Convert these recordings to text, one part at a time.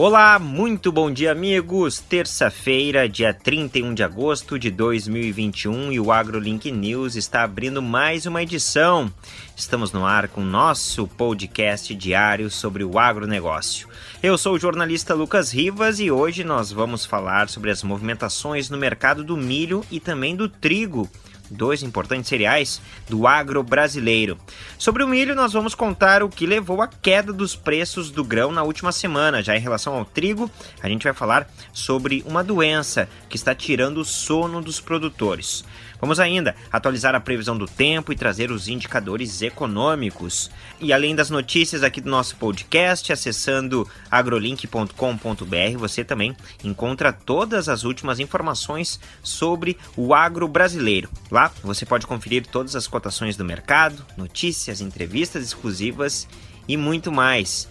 Olá, muito bom dia, amigos. Terça-feira, dia 31 de agosto de 2021 e o AgroLink News está abrindo mais uma edição. Estamos no ar com nosso podcast diário sobre o agronegócio. Eu sou o jornalista Lucas Rivas e hoje nós vamos falar sobre as movimentações no mercado do milho e também do trigo dois importantes cereais do agro brasileiro. Sobre o milho, nós vamos contar o que levou à queda dos preços do grão na última semana. Já em relação ao trigo, a gente vai falar sobre uma doença que está tirando o sono dos produtores. Vamos ainda atualizar a previsão do tempo e trazer os indicadores econômicos. E além das notícias aqui do nosso podcast, acessando agrolink.com.br, você também encontra todas as últimas informações sobre o agro brasileiro. Lá você pode conferir todas as cotações do mercado, notícias, entrevistas exclusivas e muito mais.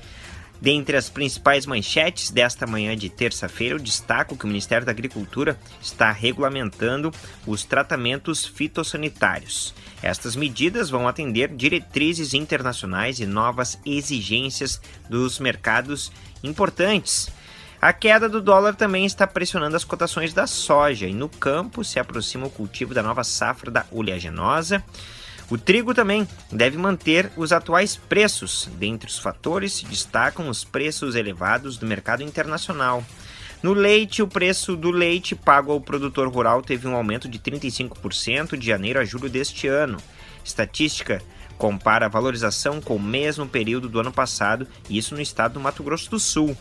Dentre as principais manchetes desta manhã de terça-feira, eu destaco que o Ministério da Agricultura está regulamentando os tratamentos fitossanitários. Estas medidas vão atender diretrizes internacionais e novas exigências dos mercados importantes. A queda do dólar também está pressionando as cotações da soja e no campo se aproxima o cultivo da nova safra da oleaginosa. O trigo também deve manter os atuais preços. Dentre os fatores se destacam os preços elevados do mercado internacional. No leite, o preço do leite pago ao produtor rural teve um aumento de 35% de janeiro a julho deste ano. Estatística compara a valorização com o mesmo período do ano passado, isso no estado do Mato Grosso do Sul.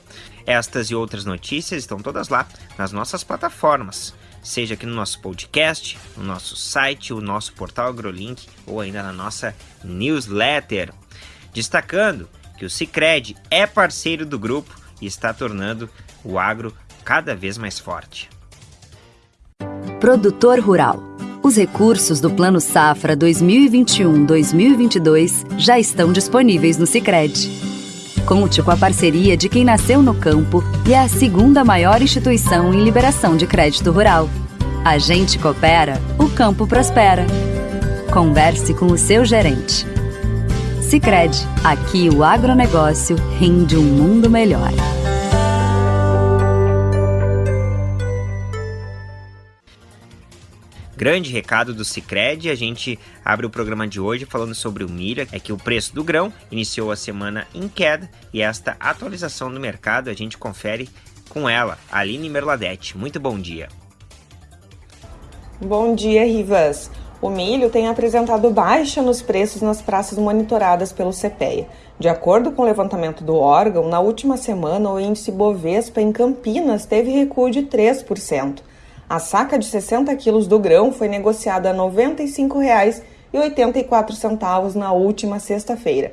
Estas e outras notícias estão todas lá nas nossas plataformas seja aqui no nosso podcast, no nosso site, o nosso portal AgroLink ou ainda na nossa newsletter. Destacando que o Cicred é parceiro do grupo e está tornando o agro cada vez mais forte. Produtor Rural. Os recursos do Plano Safra 2021-2022 já estão disponíveis no Cicred. Conte com a parceria de quem nasceu no campo e é a segunda maior instituição em liberação de crédito rural. A gente coopera, o campo prospera. Converse com o seu gerente. Sicredi, aqui o agronegócio rende um mundo melhor. Grande recado do Cicred. A gente abre o programa de hoje falando sobre o milho. É que o preço do grão iniciou a semana em queda e esta atualização do mercado a gente confere com ela, Aline Merladete. Muito bom dia. Bom dia, Rivas. O milho tem apresentado baixa nos preços nas praças monitoradas pelo CPEA. De acordo com o levantamento do órgão, na última semana o índice Bovespa em Campinas teve recuo de 3%. A saca de 60 quilos do grão foi negociada a R$ 95,84 na última sexta-feira.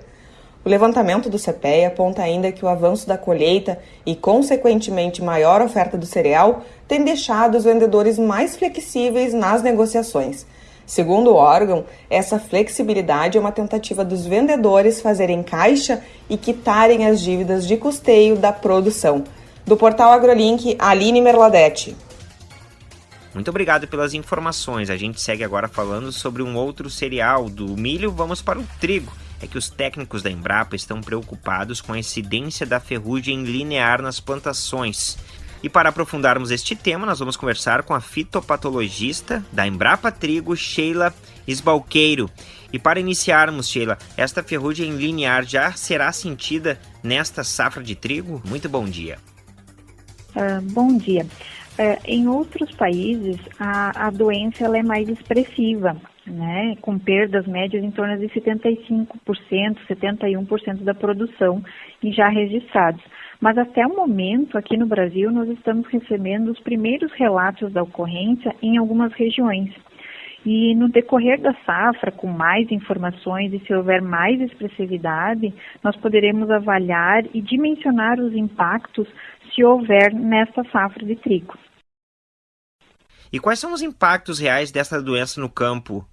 O levantamento do CPEA aponta ainda que o avanço da colheita e, consequentemente, maior oferta do cereal tem deixado os vendedores mais flexíveis nas negociações. Segundo o órgão, essa flexibilidade é uma tentativa dos vendedores fazerem caixa e quitarem as dívidas de custeio da produção. Do portal AgroLink, Aline Merladete. Muito obrigado pelas informações. A gente segue agora falando sobre um outro cereal. Do milho, vamos para o trigo. É que os técnicos da Embrapa estão preocupados com a incidência da ferrugem linear nas plantações. E para aprofundarmos este tema, nós vamos conversar com a fitopatologista da Embrapa Trigo, Sheila Esbalqueiro. E para iniciarmos, Sheila, esta ferrugem linear já será sentida nesta safra de trigo? Muito bom dia. Uh, bom dia. É, em outros países, a, a doença ela é mais expressiva, né, com perdas médias em torno de 75%, 71% da produção já registrados. Mas até o momento, aqui no Brasil, nós estamos recebendo os primeiros relatos da ocorrência em algumas regiões. E no decorrer da safra, com mais informações e se houver mais expressividade, nós poderemos avaliar e dimensionar os impactos se houver nessa safra de trigo. E quais são os impactos reais dessa doença no campo?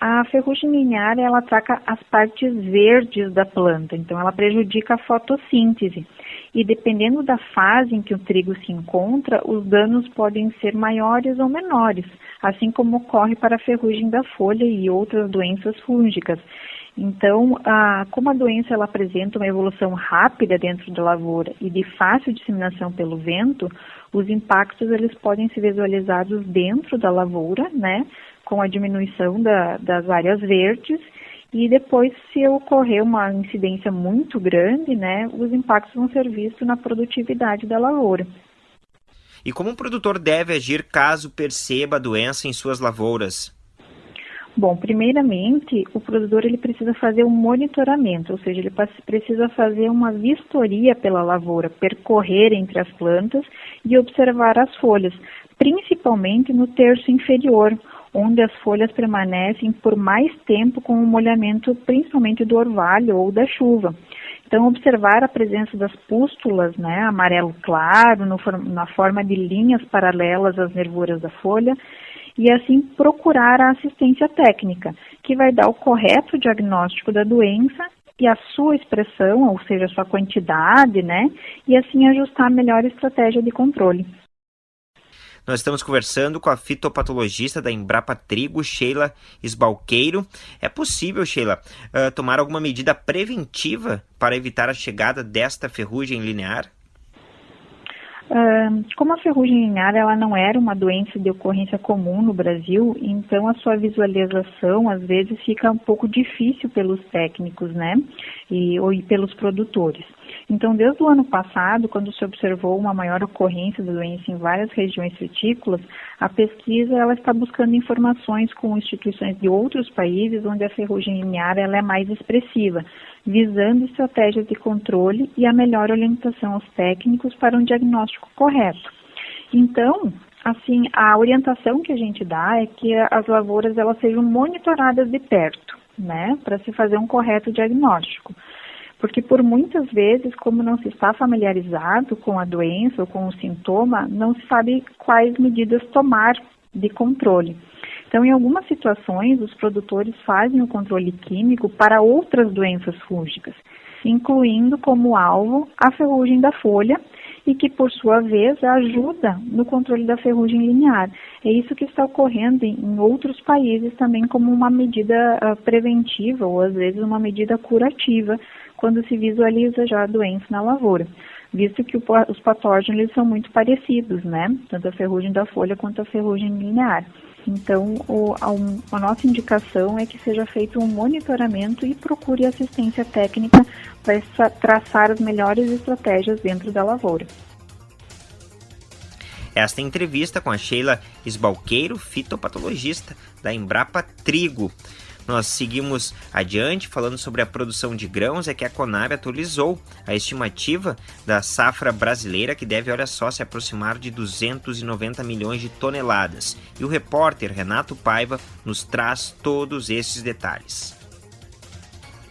A ferrugem linear ela ataca as partes verdes da planta, então ela prejudica a fotossíntese. E dependendo da fase em que o trigo se encontra, os danos podem ser maiores ou menores, assim como ocorre para a ferrugem da folha e outras doenças fúngicas. Então, a, como a doença ela apresenta uma evolução rápida dentro da lavoura e de fácil disseminação pelo vento, os impactos eles podem ser visualizados dentro da lavoura, né, com a diminuição da, das áreas verdes e depois, se ocorrer uma incidência muito grande, né, os impactos vão ser vistos na produtividade da lavoura. E como o produtor deve agir caso perceba a doença em suas lavouras? Bom, primeiramente, o produtor ele precisa fazer um monitoramento, ou seja, ele precisa fazer uma vistoria pela lavoura, percorrer entre as plantas e observar as folhas, principalmente no terço inferior, onde as folhas permanecem por mais tempo com o molhamento principalmente do orvalho ou da chuva. Então, observar a presença das pústulas, né, amarelo claro, no, na forma de linhas paralelas às nervuras da folha, e assim procurar a assistência técnica, que vai dar o correto diagnóstico da doença e a sua expressão, ou seja, a sua quantidade, né, e assim ajustar a melhor estratégia de controle. Nós estamos conversando com a fitopatologista da Embrapa Trigo, Sheila Esbalqueiro. É possível, Sheila, uh, tomar alguma medida preventiva para evitar a chegada desta ferrugem linear? Como a ferrugem linear ela não era uma doença de ocorrência comum no Brasil, então a sua visualização às vezes fica um pouco difícil pelos técnicos, né, e, ou pelos produtores. Então, desde o ano passado, quando se observou uma maior ocorrência da doença em várias regiões frutícolas, a pesquisa ela está buscando informações com instituições de outros países onde a ferrugem linear ela é mais expressiva, visando estratégias de controle e a melhor orientação aos técnicos para um diagnóstico correto. Então, assim, a orientação que a gente dá é que as lavouras elas sejam monitoradas de perto, né, para se fazer um correto diagnóstico. Porque por muitas vezes, como não se está familiarizado com a doença ou com o sintoma, não se sabe quais medidas tomar de controle. Então, em algumas situações, os produtores fazem o controle químico para outras doenças fúngicas, incluindo como alvo a ferrugem da folha e que, por sua vez, ajuda no controle da ferrugem linear. É isso que está ocorrendo em outros países também como uma medida uh, preventiva ou, às vezes, uma medida curativa quando se visualiza já a doença na lavoura visto que os patógenos são muito parecidos, né? Tanto a ferrugem da folha quanto a ferrugem linear. Então, o, a, a, nossa indicação é que seja feito um monitoramento e procure assistência técnica para traçar as melhores estratégias dentro da lavoura. Esta entrevista com a Sheila Esbalqueiro, fitopatologista da Embrapa Trigo. Nós seguimos adiante falando sobre a produção de grãos, é que a Conab atualizou a estimativa da safra brasileira, que deve, olha só, se aproximar de 290 milhões de toneladas. E o repórter Renato Paiva nos traz todos esses detalhes.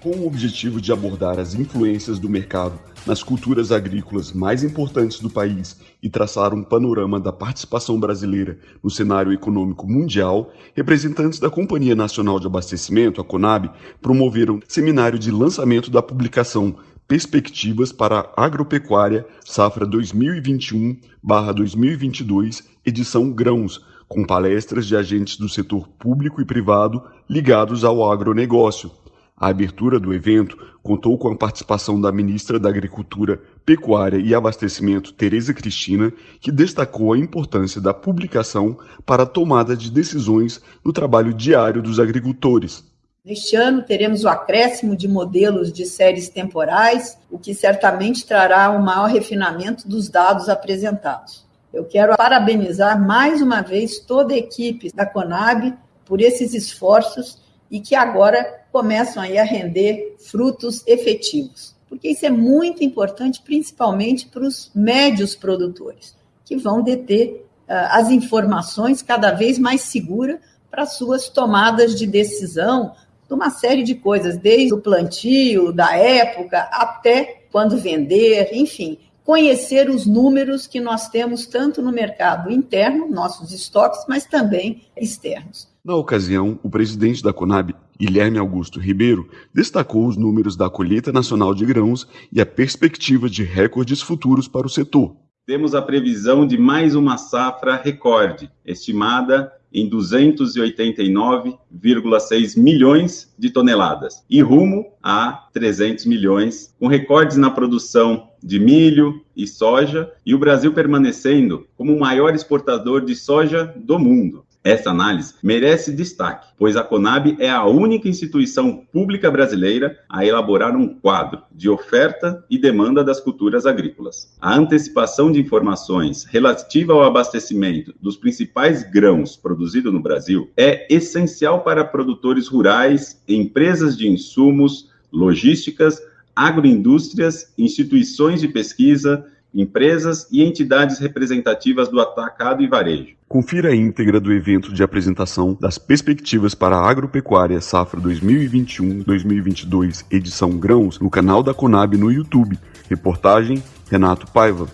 Com o objetivo de abordar as influências do mercado nas culturas agrícolas mais importantes do país e traçar um panorama da participação brasileira no cenário econômico mundial, representantes da Companhia Nacional de Abastecimento, a CONAB, promoveram seminário de lançamento da publicação Perspectivas para a Agropecuária Safra 2021/2022, edição Grãos, com palestras de agentes do setor público e privado ligados ao agronegócio a abertura do evento contou com a participação da ministra da Agricultura, Pecuária e Abastecimento, Tereza Cristina, que destacou a importância da publicação para a tomada de decisões no trabalho diário dos agricultores. Neste ano, teremos o acréscimo de modelos de séries temporais, o que certamente trará um maior refinamento dos dados apresentados. Eu quero parabenizar mais uma vez toda a equipe da Conab por esses esforços e que agora começam aí a render frutos efetivos. Porque isso é muito importante, principalmente para os médios produtores, que vão deter uh, as informações cada vez mais seguras para suas tomadas de decisão de uma série de coisas, desde o plantio, da época, até quando vender, enfim, conhecer os números que nós temos tanto no mercado interno, nossos estoques, mas também externos. Na ocasião, o presidente da Conab, Guilherme Augusto Ribeiro, destacou os números da colheita nacional de grãos e a perspectiva de recordes futuros para o setor. Temos a previsão de mais uma safra recorde, estimada em 289,6 milhões de toneladas e rumo a 300 milhões, com recordes na produção de milho e soja, e o Brasil permanecendo como o maior exportador de soja do mundo. Essa análise merece destaque, pois a Conab é a única instituição pública brasileira a elaborar um quadro de oferta e demanda das culturas agrícolas. A antecipação de informações relativa ao abastecimento dos principais grãos produzidos no Brasil é essencial para produtores rurais, empresas de insumos, logísticas, agroindústrias, instituições de pesquisa, empresas e entidades representativas do atacado e varejo. Confira a íntegra do evento de apresentação das perspectivas para a agropecuária safra 2021-2022, edição Grãos, no canal da Conab no YouTube. Reportagem Renato Paiva.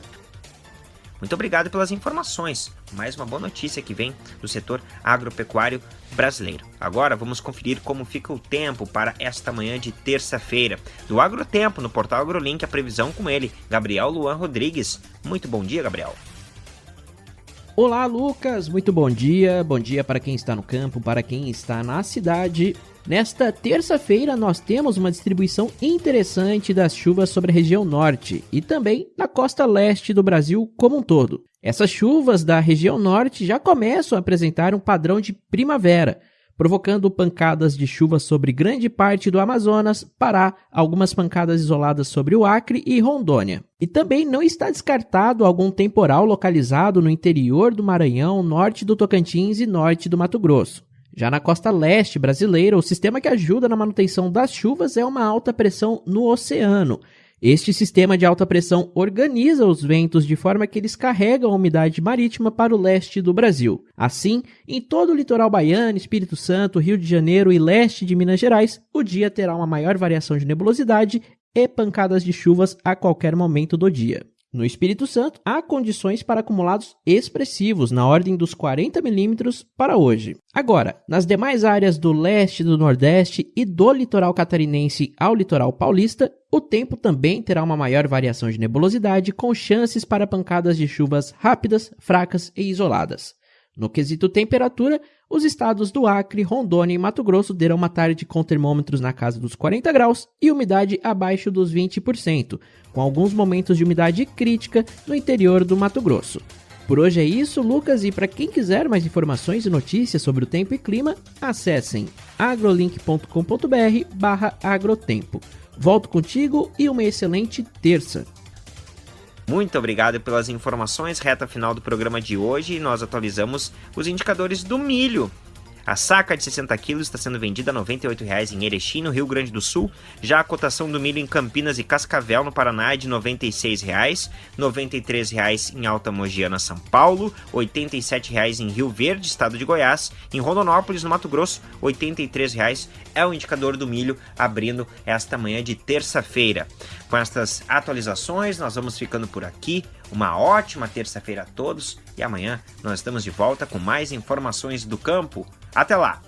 Muito obrigado pelas informações. Mais uma boa notícia que vem do setor agropecuário brasileiro. Agora vamos conferir como fica o tempo para esta manhã de terça-feira. Do Agrotempo, no portal AgroLink, a previsão com ele, Gabriel Luan Rodrigues. Muito bom dia, Gabriel. Olá, Lucas. Muito bom dia. Bom dia para quem está no campo, para quem está na cidade. Nesta terça-feira, nós temos uma distribuição interessante das chuvas sobre a região norte e também na costa leste do Brasil como um todo. Essas chuvas da região norte já começam a apresentar um padrão de primavera, provocando pancadas de chuva sobre grande parte do Amazonas, Pará, algumas pancadas isoladas sobre o Acre e Rondônia. E também não está descartado algum temporal localizado no interior do Maranhão, norte do Tocantins e norte do Mato Grosso. Já na costa leste brasileira, o sistema que ajuda na manutenção das chuvas é uma alta pressão no oceano. Este sistema de alta pressão organiza os ventos de forma que eles carregam a umidade marítima para o leste do Brasil. Assim, em todo o litoral baiano, Espírito Santo, Rio de Janeiro e leste de Minas Gerais, o dia terá uma maior variação de nebulosidade e pancadas de chuvas a qualquer momento do dia. No Espírito Santo, há condições para acumulados expressivos, na ordem dos 40 milímetros para hoje. Agora, nas demais áreas do leste, do nordeste e do litoral catarinense ao litoral paulista, o tempo também terá uma maior variação de nebulosidade, com chances para pancadas de chuvas rápidas, fracas e isoladas. No quesito temperatura, os estados do Acre, Rondônia e Mato Grosso deram uma tarde com termômetros na casa dos 40 graus e umidade abaixo dos 20%, com alguns momentos de umidade crítica no interior do Mato Grosso. Por hoje é isso, Lucas, e para quem quiser mais informações e notícias sobre o tempo e clima, acessem agrolink.com.br/agrotempo. Volto contigo e uma excelente terça. Muito obrigado pelas informações. Reta final do programa de hoje, nós atualizamos os indicadores do milho. A saca de 60 quilos está sendo vendida a R$ 98,00 em Erechim, no Rio Grande do Sul. Já a cotação do milho em Campinas e Cascavel, no Paraná, é de R$ 96,00. R$ 93,00 em Alta Mogiana, São Paulo. R$ 87,00 em Rio Verde, estado de Goiás. Em Rondonópolis, no Mato Grosso, R$ 83,00 é o indicador do milho abrindo esta manhã de terça-feira. Com estas atualizações, nós vamos ficando por aqui. Uma ótima terça-feira a todos e amanhã nós estamos de volta com mais informações do campo. Até lá!